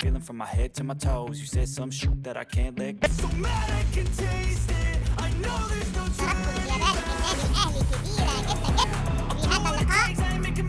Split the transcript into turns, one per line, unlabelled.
Feeling from my head to my toes. You said some shit that I can't let go.
So mad